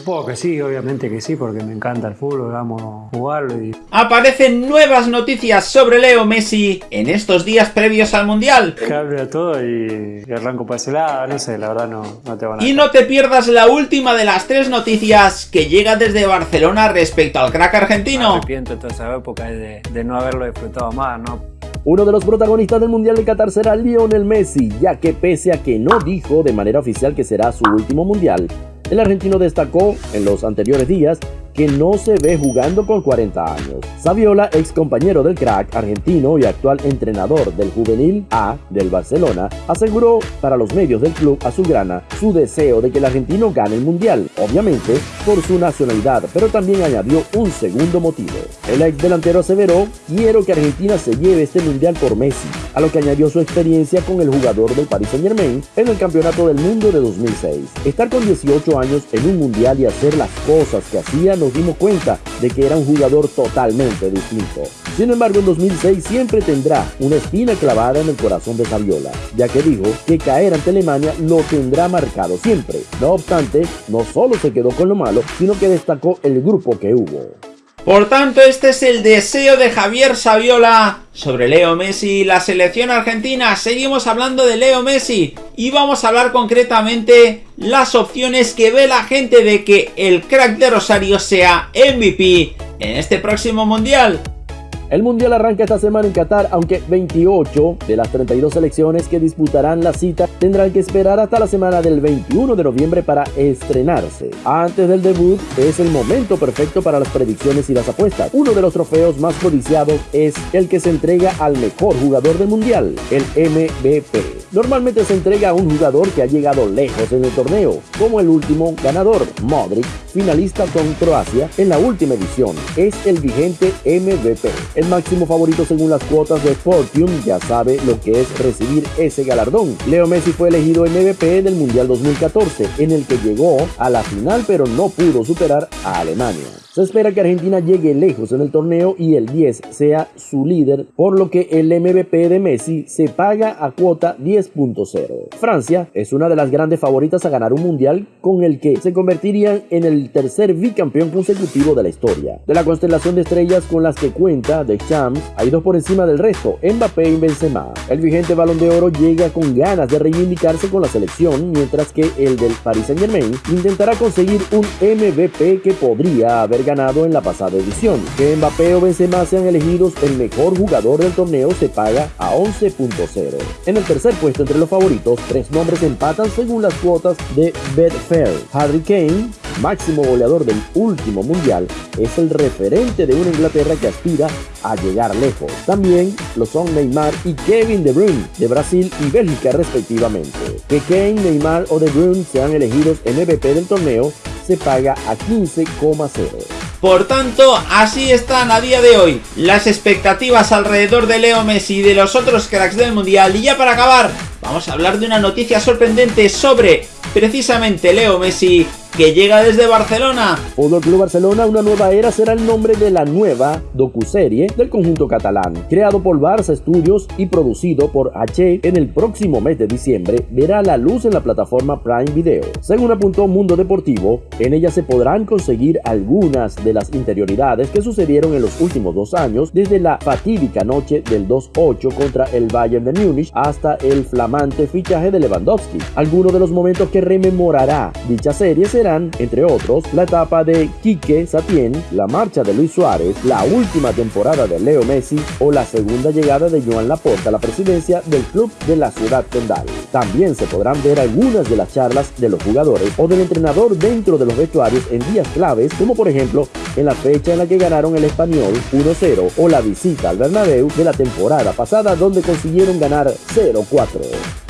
Supongo que sí, obviamente que sí, porque me encanta el fútbol, amo jugarlo y... Aparecen nuevas noticias sobre Leo Messi en estos días previos al Mundial. Cambia todo y, arranco para ese lado, no sé, la verdad no, no te van a... Y no te pierdas la última de las tres noticias que llega desde Barcelona respecto al crack argentino. Me arrepiento toda esa época de, de no haberlo disfrutado más, ¿no? Uno de los protagonistas del Mundial de Qatar será Lionel Messi, ya que pese a que no dijo de manera oficial que será su último Mundial, el argentino destacó en los anteriores días que no se ve jugando con 40 años. Saviola, ex compañero del crack argentino y actual entrenador del juvenil A del Barcelona, aseguró para los medios del club azulgrana su deseo de que el argentino gane el mundial, obviamente por su nacionalidad, pero también añadió un segundo motivo. El ex delantero aseveró, quiero que Argentina se lleve este mundial por Messi, a lo que añadió su experiencia con el jugador del Paris Saint Germain en el Campeonato del Mundo de 2006. Estar con 18 años en un mundial y hacer las cosas que hacía nos dimos cuenta de que era un jugador totalmente distinto. Sin embargo, en 2006 siempre tendrá una espina clavada en el corazón de Saviola, ya que dijo que caer ante Alemania lo tendrá marcado siempre. No obstante, no solo se quedó con lo malo, sino que destacó el grupo que hubo. Por tanto, este es el deseo de Javier Saviola sobre Leo Messi y la selección argentina. Seguimos hablando de Leo Messi y vamos a hablar concretamente las opciones que ve la gente de que el crack de Rosario sea MVP en este próximo Mundial. El Mundial arranca esta semana en Qatar, aunque 28 de las 32 selecciones que disputarán la cita tendrán que esperar hasta la semana del 21 de noviembre para estrenarse. Antes del debut es el momento perfecto para las predicciones y las apuestas. Uno de los trofeos más codiciados es el que se entrega al mejor jugador del Mundial, el MVP. Normalmente se entrega a un jugador que ha llegado lejos en el torneo, como el último ganador, Modric, finalista con Croacia en la última edición. Es el vigente MVP. El máximo favorito según las cuotas de Fortune ya sabe lo que es recibir ese galardón. Leo Messi fue elegido MVP del Mundial 2014, en el que llegó a la final pero no pudo superar a Alemania. Se espera que Argentina llegue lejos en el torneo y el 10 sea su líder, por lo que el MVP de Messi se paga a cuota 10.0. Francia es una de las grandes favoritas a ganar un mundial con el que se convertirían en el tercer bicampeón consecutivo de la historia. De la constelación de estrellas con las que cuenta The Champs, hay dos por encima del resto, Mbappé y Benzema. El vigente balón de oro llega con ganas de reivindicarse con la selección, mientras que el del Paris Saint Germain intentará conseguir un MVP que podría haber ganado en la pasada edición. Que Mbappé o Benzema sean elegidos el mejor jugador del torneo se paga a 11.0. En el tercer puesto entre los favoritos, tres nombres empatan según las cuotas de Betfair. Harry Kane, máximo goleador del último mundial, es el referente de una Inglaterra que aspira a llegar lejos. También lo son Neymar y Kevin De Bruyne de Brasil y Bélgica respectivamente. Que Kane, Neymar o De Bruyne sean elegidos MVP del torneo paga a 15,0. Por tanto, así están a día de hoy las expectativas alrededor de Leo Messi y de los otros cracks del Mundial. Y ya para acabar, vamos a hablar de una noticia sorprendente sobre precisamente Leo Messi que llega desde Barcelona. Fútbol Club Barcelona, una nueva era será el nombre de la nueva docuserie del conjunto catalán. Creado por Barça Studios y producido por H en el próximo mes de diciembre, verá la luz en la plataforma Prime Video. Según apuntó Mundo Deportivo, en ella se podrán conseguir algunas de las interioridades que sucedieron en los últimos dos años, desde la fatídica noche del 2-8 contra el Bayern de Múnich hasta el flamante fichaje de Lewandowski. Algunos de los momentos que rememorará dicha serie serán entre otros, la etapa de Quique Satién, la marcha de Luis Suárez, la última temporada de Leo Messi o la segunda llegada de Joan Laporta a la presidencia del club de la ciudad condal. También se podrán ver algunas de las charlas de los jugadores o del entrenador dentro de los vestuarios en días claves, como por ejemplo en la fecha en la que ganaron el español 1-0 o la visita al Bernabéu de la temporada pasada donde consiguieron ganar 0-4.